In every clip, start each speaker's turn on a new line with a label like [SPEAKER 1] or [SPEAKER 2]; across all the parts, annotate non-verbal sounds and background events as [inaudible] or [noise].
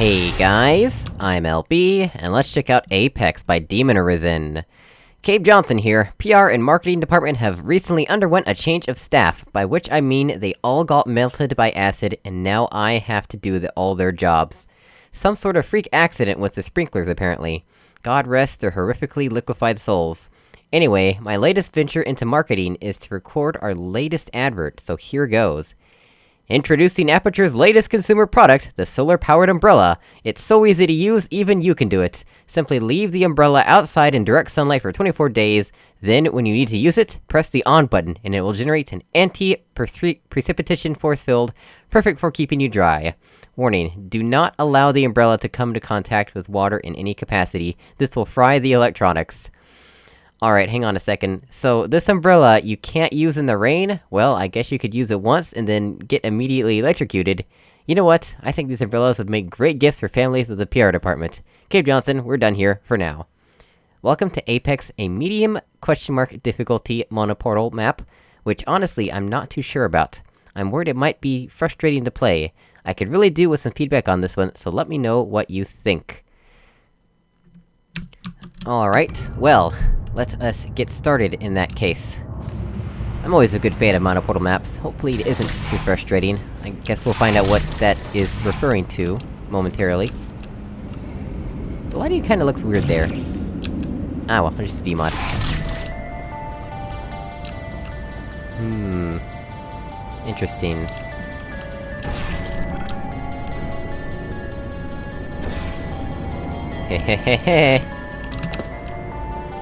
[SPEAKER 1] Hey guys, I'm LB, and let's check out Apex by Demon Arisen. Cave Johnson here. PR and marketing department have recently underwent a change of staff, by which I mean they all got melted by acid, and now I have to do the, all their jobs. Some sort of freak accident with the sprinklers, apparently. God rest their horrifically liquefied souls. Anyway, my latest venture into marketing is to record our latest advert, so here goes. Introducing Aperture's latest consumer product, the solar-powered umbrella. It's so easy to use, even you can do it. Simply leave the umbrella outside in direct sunlight for 24 days, then when you need to use it, press the on button, and it will generate an anti-precipitation force field, perfect for keeping you dry. Warning, do not allow the umbrella to come into contact with water in any capacity, this will fry the electronics. Alright, hang on a second. So, this umbrella, you can't use in the rain? Well, I guess you could use it once, and then get immediately electrocuted. You know what? I think these umbrellas would make great gifts for families of the PR department. Cave Johnson, we're done here, for now. Welcome to Apex, a medium question mark difficulty monoportal map, which honestly, I'm not too sure about. I'm worried it might be frustrating to play. I could really do with some feedback on this one, so let me know what you think. Alright, well, let us get started in that case. I'm always a good fan of monoportal maps, hopefully it isn't too frustrating. I guess we'll find out what that is referring to, momentarily. The lighting kinda looks weird there. Ah well, just BEEmod. Hmm... Interesting. Hehehehe.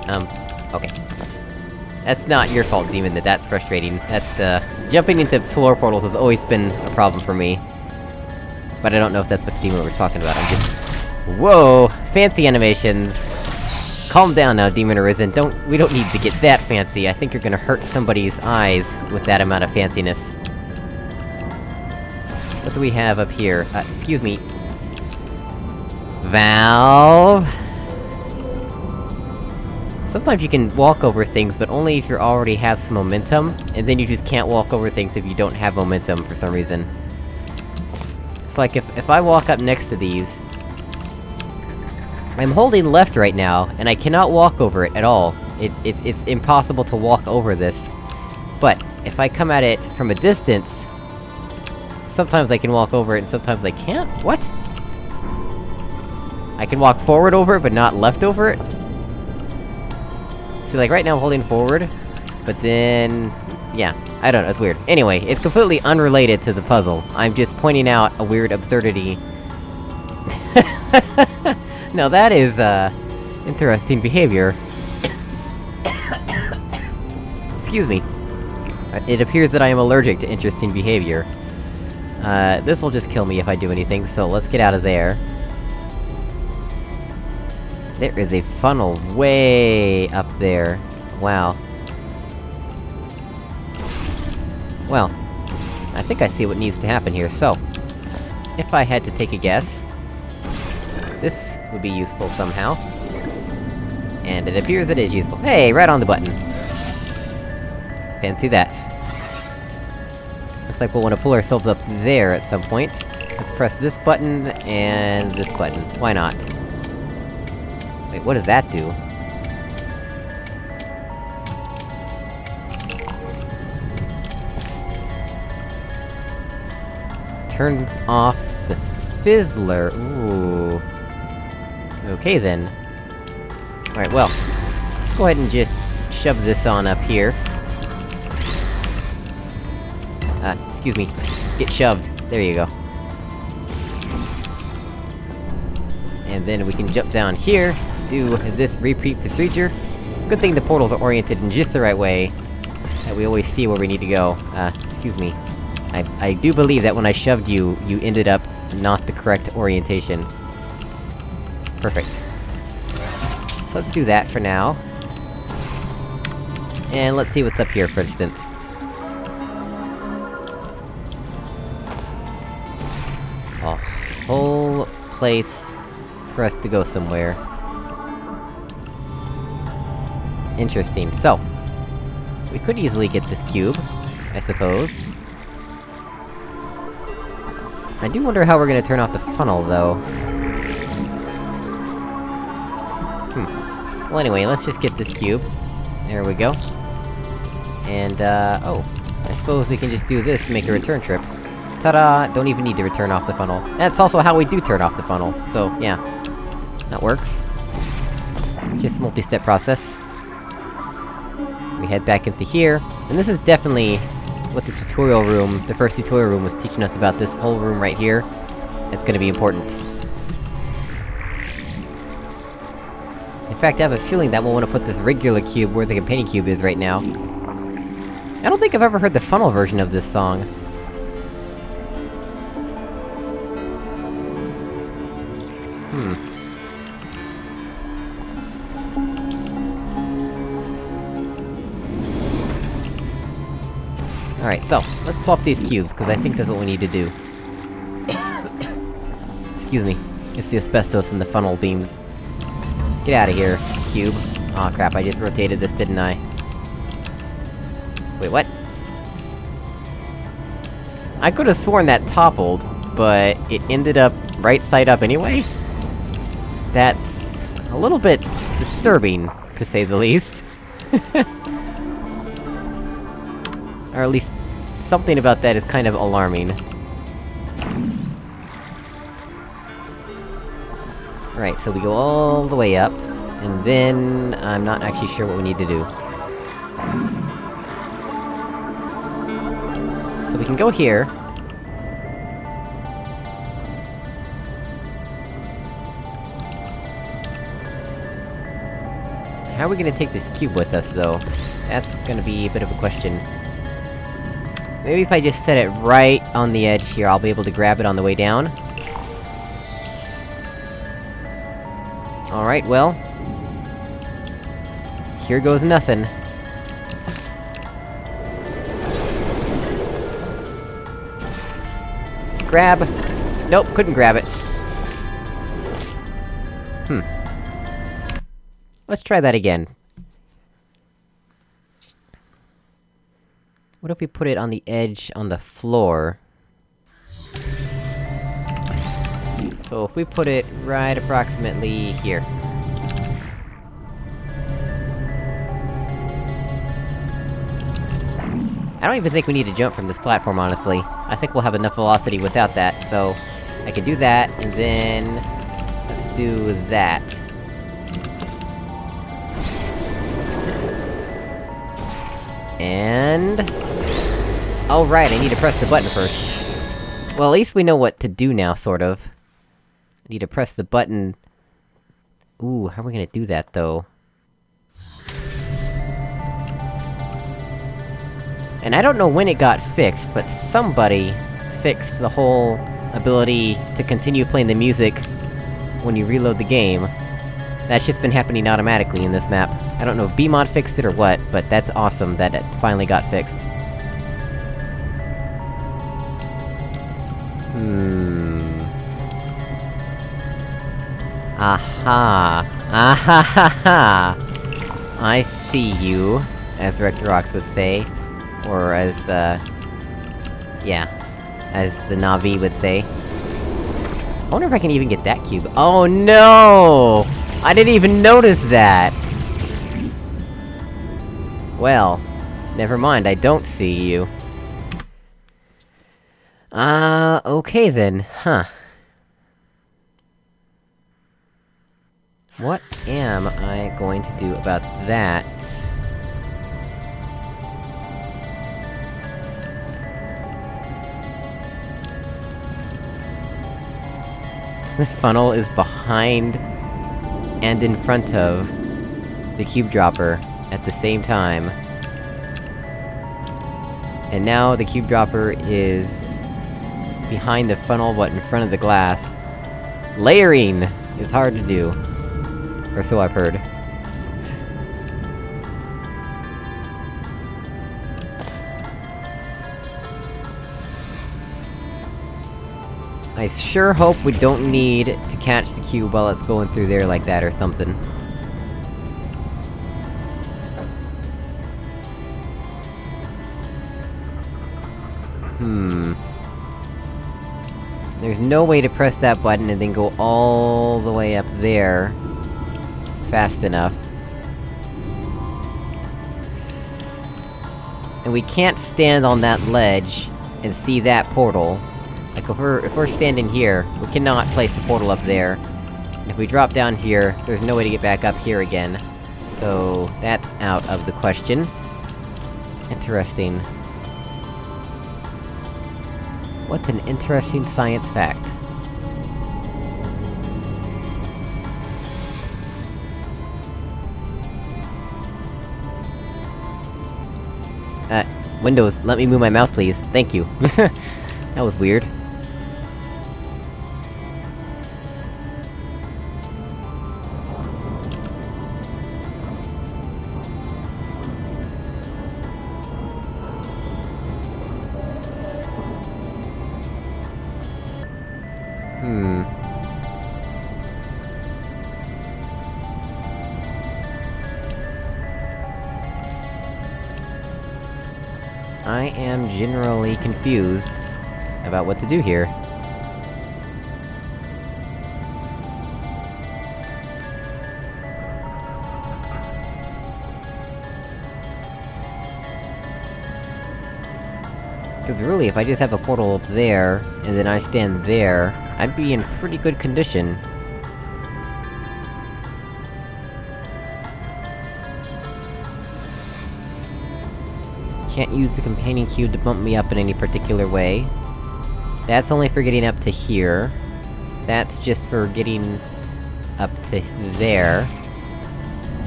[SPEAKER 1] um, okay. That's not your fault, Demon, that that's frustrating. That's, uh... Jumping into floor portals has always been a problem for me. But I don't know if that's what Demon was talking about, I'm just... Whoa! Fancy animations! Calm down now, Demon Arisen, don't- we don't need to get that fancy, I think you're gonna hurt somebody's eyes with that amount of fanciness. What do we have up here? Uh, excuse me. Valve? Sometimes you can walk over things, but only if you already have some momentum, and then you just can't walk over things if you don't have momentum for some reason. It's like if- if I walk up next to these... I'm holding left right now, and I cannot walk over it at all. It- it it's impossible to walk over this. But, if I come at it from a distance... Sometimes I can walk over it, and sometimes I can't? What? I can walk forward over it, but not left over it? See, like, right now I'm holding forward, but then... Yeah, I don't know, it's weird. Anyway, it's completely unrelated to the puzzle. I'm just pointing out a weird absurdity. [laughs] now that is, uh... Interesting behavior. [coughs] Excuse me. It appears that I am allergic to interesting behavior. Uh, this'll just kill me if I do anything, so let's get out of there. There is a funnel way up there. Wow. Well, I think I see what needs to happen here, so... If I had to take a guess... This would be useful somehow. And it appears it is useful. Hey, right on the button! Fancy that. Looks like we'll want to pull ourselves up there at some point. Let's press this button, and this button. Why not? Wait, what does that do? Turns off the fizzler, ooh... Okay then. Alright, well... Let's go ahead and just shove this on up here. Uh, excuse me. Get shoved. There you go. And then we can jump down here, do is this repeat procedure. Good thing the portals are oriented in just the right way, that we always see where we need to go. Uh, excuse me. I- I do believe that when I shoved you, you ended up not the correct orientation. Perfect. Let's do that for now. And let's see what's up here, for instance. A whole place for us to go somewhere. Interesting. So... We could easily get this cube, I suppose. I do wonder how we're gonna turn off the funnel, though. Hmm. Well anyway, let's just get this cube. There we go. And, uh, oh. I suppose we can just do this to make a return trip. Ta-da! Don't even need to return off the funnel. That's also how we do turn off the funnel, so, yeah. That works. Just multi-step process. We head back into here, and this is definitely what the tutorial room, the first tutorial room was teaching us about this whole room right here. It's gonna be important. In fact, I have a feeling that we'll want to put this regular cube where the companion cube is right now. I don't think I've ever heard the funnel version of this song. Hmm. Let's swap these cubes, because I think that's what we need to do. Excuse me. It's the asbestos in the funnel beams. Get out of here, cube. Aw oh, crap, I just rotated this, didn't I? Wait, what? I could've sworn that toppled, but it ended up right side up anyway? That's... a little bit disturbing, to say the least. [laughs] or at least, something about that is kind of alarming. Right, so we go all the way up, and then... I'm not actually sure what we need to do. So we can go here. How are we gonna take this cube with us, though? That's gonna be a bit of a question. Maybe if I just set it right on the edge here, I'll be able to grab it on the way down. Alright, well... Here goes nothing. Grab! Nope, couldn't grab it. Hmm. Let's try that again. What if we put it on the edge, on the floor? So if we put it right approximately here. I don't even think we need to jump from this platform, honestly. I think we'll have enough velocity without that, so... I can do that, and then... Let's do that. And... Oh right, I need to press the button first. Well, at least we know what to do now, sort of. I need to press the button... Ooh, how are we gonna do that, though? And I don't know when it got fixed, but somebody fixed the whole ability to continue playing the music when you reload the game. That's just been happening automatically in this map. I don't know if BEEmod fixed it or what, but that's awesome that it finally got fixed. Aha! Aha ha ha! I see you, as Rectorox would say. Or as, uh... Yeah. As the Na'vi would say. I wonder if I can even get that cube- Oh no! I didn't even notice that! Well... Never mind, I don't see you. Uh, okay then, huh. What am I going to do about that? The funnel is behind... and in front of... the cube dropper, at the same time. And now the cube dropper is... behind the funnel, but in front of the glass. Layering is hard to do. Or so I've heard. I sure hope we don't need to catch the cube while it's going through there like that or something. Hmm... There's no way to press that button and then go all the way up there... fast enough. And we can't stand on that ledge and see that portal. Like, if we're- if we're standing here, we cannot place the portal up there. And if we drop down here, there's no way to get back up here again. So, that's out of the question. Interesting. What an interesting science fact. Uh, Windows, let me move my mouse please, thank you. [laughs] that was weird. Generally confused about what to do here. Because really, if I just have a portal up there, and then I stand there, I'd be in pretty good condition. Can't use the companion cube to bump me up in any particular way. That's only for getting up to here. That's just for getting... up to there.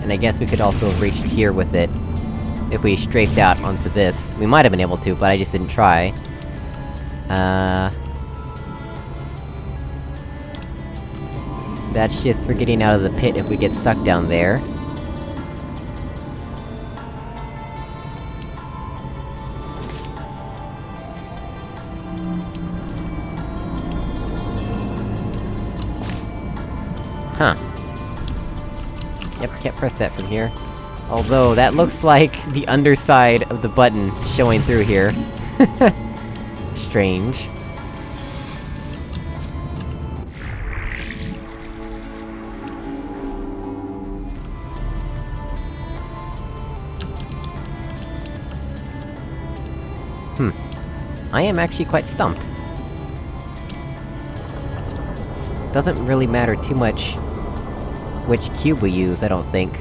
[SPEAKER 1] And I guess we could also have reached here with it. If we strafed out onto this. We might have been able to, but I just didn't try. Uh... That's just for getting out of the pit if we get stuck down there. Can't press that from here. Although, that looks like the underside of the button showing through here. [laughs] Strange. Hmm. I am actually quite stumped. Doesn't really matter too much which cube we use, I don't think.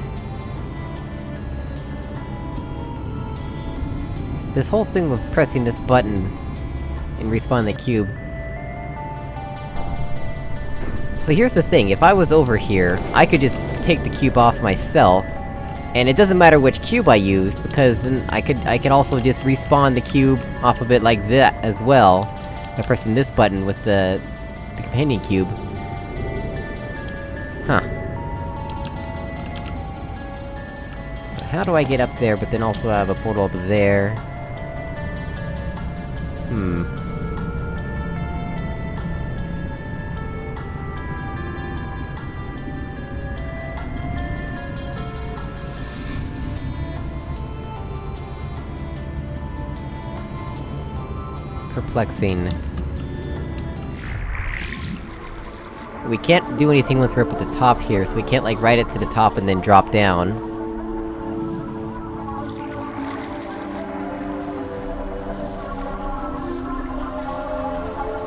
[SPEAKER 1] This whole thing with pressing this button and respawn the cube... So here's the thing, if I was over here, I could just take the cube off myself, and it doesn't matter which cube I used, because then I could- I could also just respawn the cube off of it like that as well, by pressing this button with the... the companion cube. How do I get up there, but then also have a portal up there? Hmm. Perplexing. We can't do anything once we're up at the top here, so we can't, like, ride it to the top and then drop down.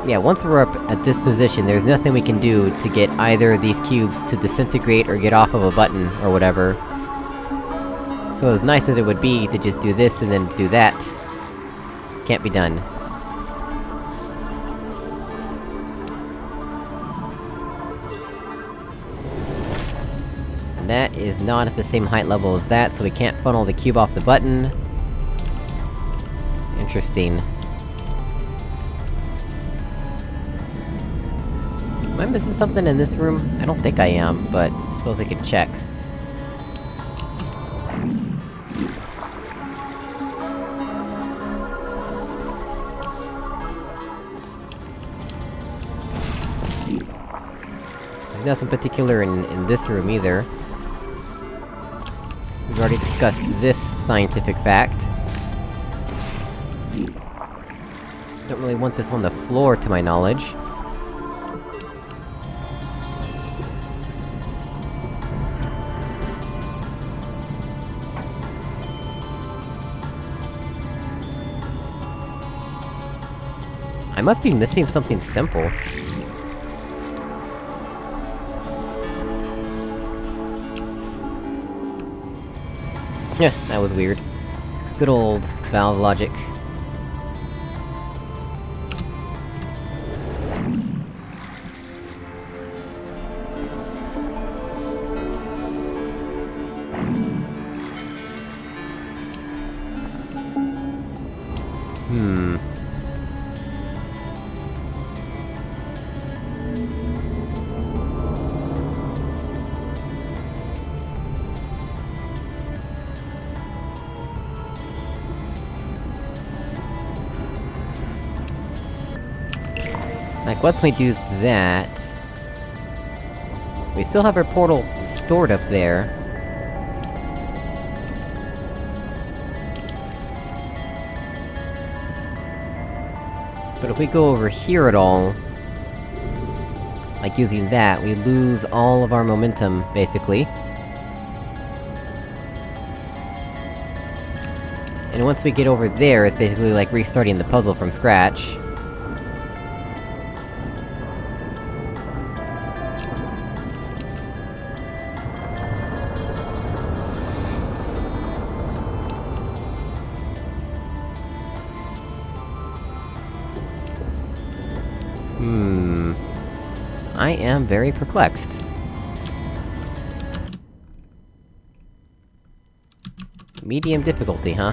[SPEAKER 1] Yeah, once we're up at this position, there's nothing we can do to get either of these cubes to disintegrate or get off of a button, or whatever. So as nice as it would be to just do this and then do that, can't be done. That is not at the same height level as that, so we can't funnel the cube off the button. Interesting. Am I missing something in this room? I don't think I am, but I suppose I could check. There's nothing particular in, in this room either. We've already discussed this scientific fact. Don't really want this on the floor, to my knowledge. I must be missing something simple. Yeah, that was weird. Good old valve logic. Once we do that... We still have our portal stored up there. But if we go over here at all... Like, using that, we lose all of our momentum, basically. And once we get over there, it's basically like restarting the puzzle from scratch. Very perplexed. Medium difficulty, huh?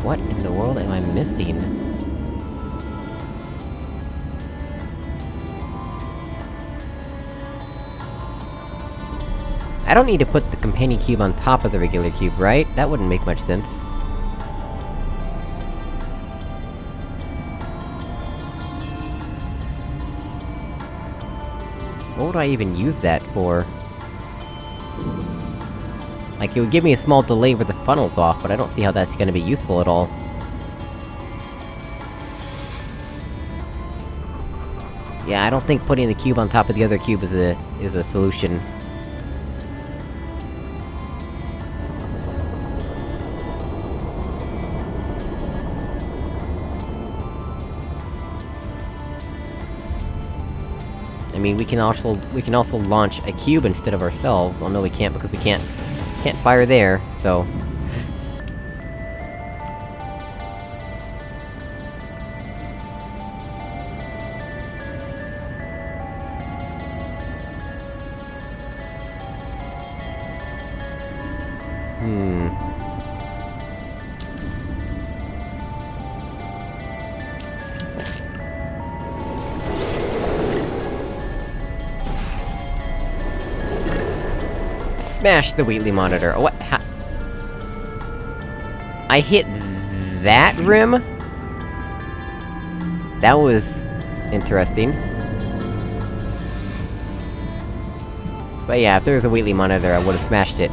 [SPEAKER 1] What in the world am I missing? I don't need to put the companion cube on top of the regular cube, right? That wouldn't make much sense. Would I even use that for? Like, it would give me a small delay where the funnel's off, but I don't see how that's gonna be useful at all. Yeah, I don't think putting the cube on top of the other cube is a- is a solution. Mean, we can also- we can also launch a cube instead of ourselves. Oh no, we can't because we can't- can't fire there, so... Smash the Wheatley monitor. Oh, what? Ha I hit that rim? That was... interesting. But yeah, if there was a Wheatley monitor, I would've smashed it.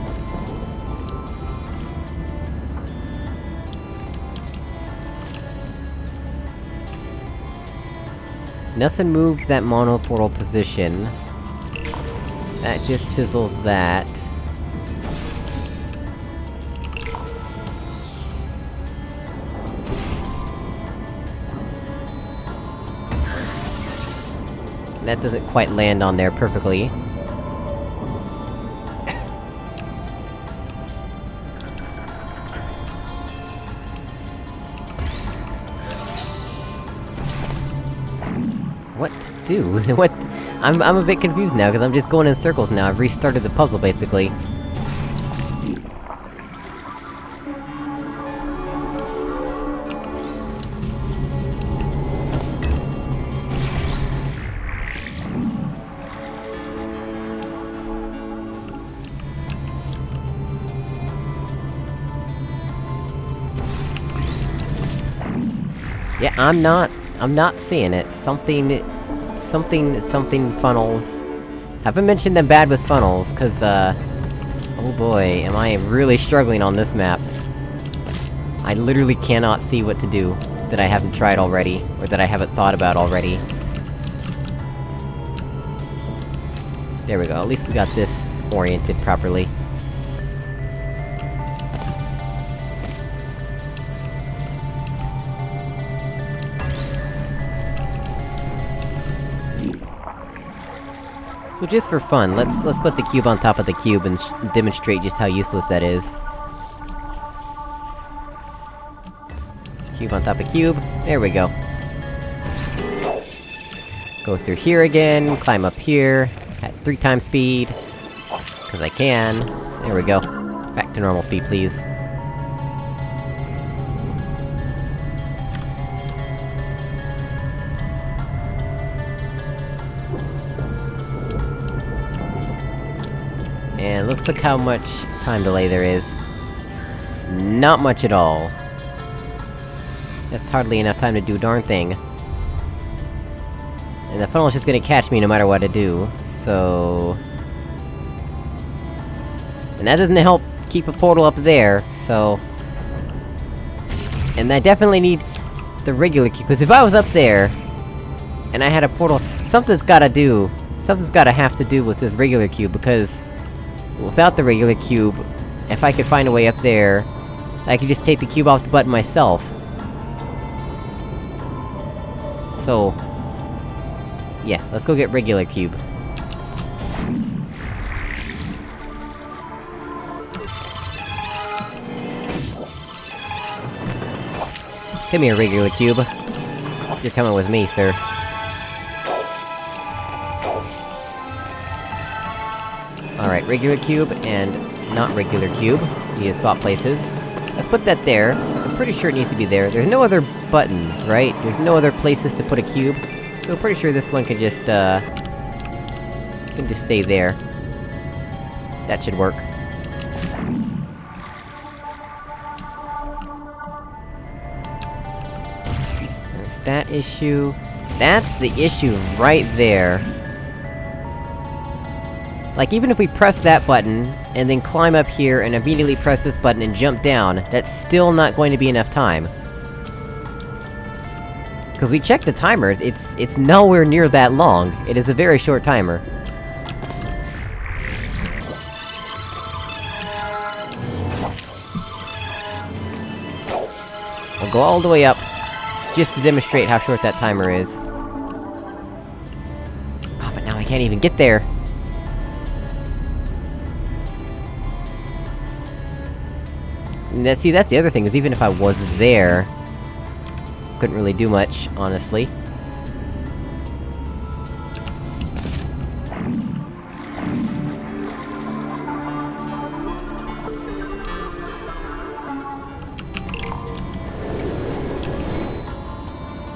[SPEAKER 1] Nothing moves that mono portal position. That just fizzles that. That doesn't quite land on there perfectly. What to do? [laughs] what- I'm- I'm a bit confused now, because I'm just going in circles now, I've restarted the puzzle, basically. Yeah, I'm not- I'm not seeing it. Something... Something- something funnels... Haven't mentioned I'm bad with funnels, cause, uh... Oh boy, am I really struggling on this map. I literally cannot see what to do, that I haven't tried already, or that I haven't thought about already. There we go, at least we got this oriented properly. So just for fun, let's- let's put the cube on top of the cube and demonstrate just how useless that is. Cube on top of cube, there we go. Go through here again, climb up here, at three times speed. Cause I can. There we go. Back to normal speed, please. Look how much time delay there is. Not much at all. That's hardly enough time to do a darn thing. And the funnel's just gonna catch me no matter what I do, so... And that doesn't help keep a portal up there, so... And I definitely need the regular cube, because if I was up there... And I had a portal, something's gotta do... Something's gotta have to do with this regular cube, because... Without the regular cube, if I could find a way up there... I could just take the cube off the button myself. So... Yeah, let's go get regular cube. Come here, regular cube. You're coming with me, sir. Regular cube, and not regular cube. Need to swap places. Let's put that there. I'm pretty sure it needs to be there. There's no other buttons, right? There's no other places to put a cube. So I'm pretty sure this one can just, uh... Can just stay there. That should work. There's that issue. That's the issue right there. Like, even if we press that button, and then climb up here and immediately press this button and jump down, that's still not going to be enough time. Cause we checked the timer, it's- it's nowhere near that long. It is a very short timer. I'll go all the way up, just to demonstrate how short that timer is. Oh, but now I can't even get there! That- see, that's the other thing, is even if I was there... Couldn't really do much, honestly.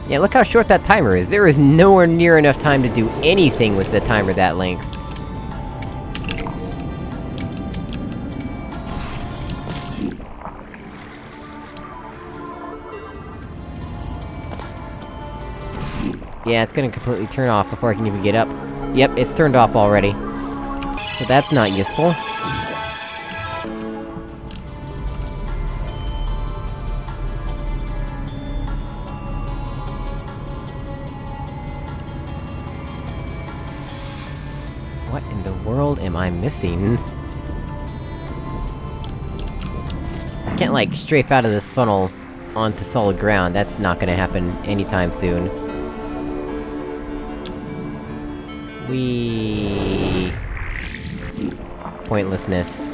[SPEAKER 1] Yeah, look how short that timer is. There is nowhere near enough time to do anything with the timer that length. Yeah, it's gonna completely turn off before I can even get up. Yep, it's turned off already. So that's not useful. What in the world am I missing? I can't, like, strafe out of this funnel onto solid ground, that's not gonna happen anytime soon. We Pointlessness.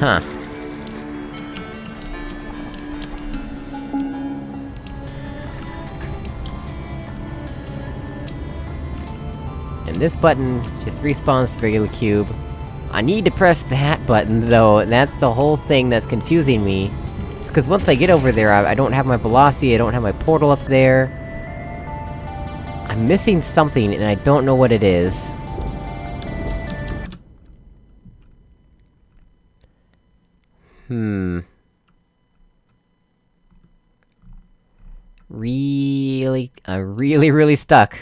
[SPEAKER 1] Huh. And this button just respawns the regular cube. I need to press that button, though, that's the whole thing that's confusing me. It's cause once I get over there, I, I don't have my velocity, I don't have my portal up there... I'm missing something, and I don't know what it is. Hmm... Really... I'm really, really stuck.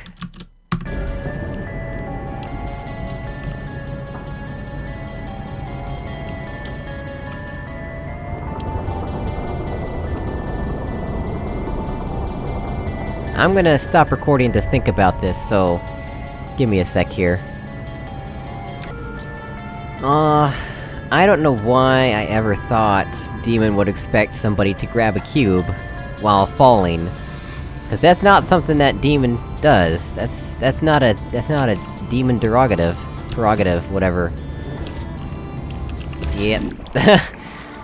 [SPEAKER 1] I'm gonna stop recording to think about this, so... Give me a sec here. Uh... I don't know why I ever thought Demon would expect somebody to grab a cube... while falling. Cause that's not something that demon does. That's- that's not a- that's not a demon derogative. Prerogative, whatever. Yep. [laughs]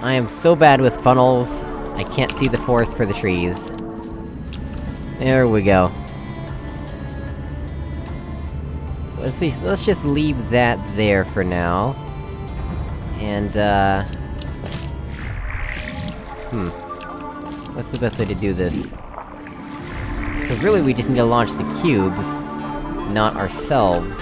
[SPEAKER 1] I am so bad with funnels, I can't see the forest for the trees. There we go. Let's see, let's just leave that there for now. And, uh... Hmm. What's the best way to do this? Cause really we just need to launch the cubes, not ourselves.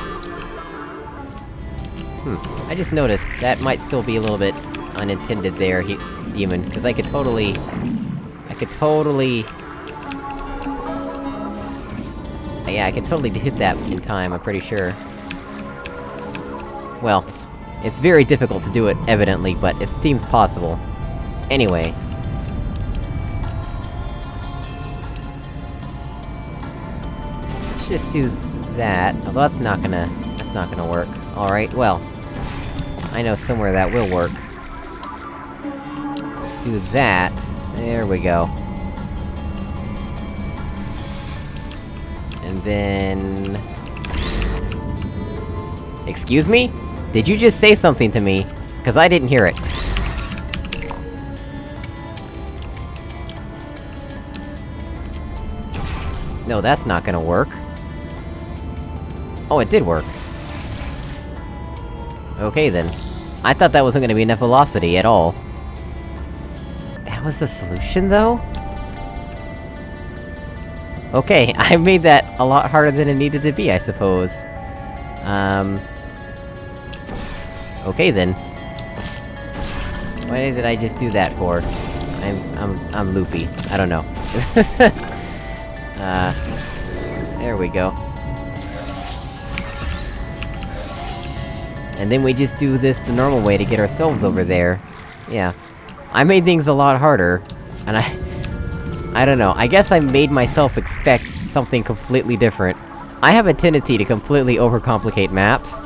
[SPEAKER 1] Hmm, I just noticed, that might still be a little bit unintended there, he- Demon, cause I could totally... I could totally... Yeah, I could totally hit that in time, I'm pretty sure. Well, it's very difficult to do it, evidently, but it seems possible. Anyway. Let's just do that, although that's not gonna... that's not gonna work. Alright, well... I know somewhere that will work. Let's do that. There we go. Then... Excuse me? Did you just say something to me? Cause I didn't hear it. No, that's not gonna work. Oh, it did work. Okay then. I thought that wasn't gonna be enough velocity at all. That was the solution, though? Okay, [laughs] I made that a lot harder than it needed to be, I suppose. Um... Okay then. Why did I just do that for? I'm- I'm- I'm loopy. I don't know. [laughs] uh... There we go. And then we just do this the normal way to get ourselves over there. Yeah. I made things a lot harder, and I... I don't know, I guess I made myself expect something completely different. I have a tendency to completely overcomplicate maps.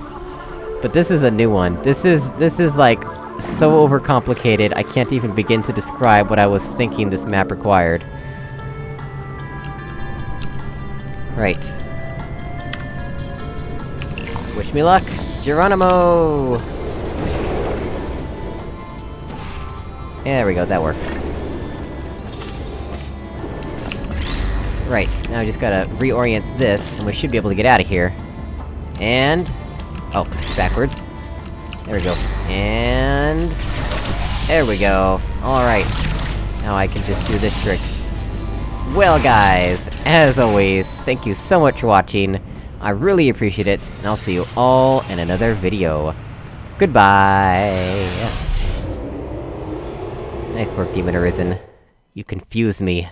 [SPEAKER 1] But this is a new one. This is- this is like, so overcomplicated, I can't even begin to describe what I was thinking this map required. Right. Wish me luck! Geronimo! There we go, that works. Right, now we just gotta reorient this, and we should be able to get out of here. And... Oh, backwards. There we go. And... There we go. Alright. Now I can just do this trick. Well guys, as always, thank you so much for watching. I really appreciate it, and I'll see you all in another video. Goodbye! Nice work, Demon Arisen. You confused me.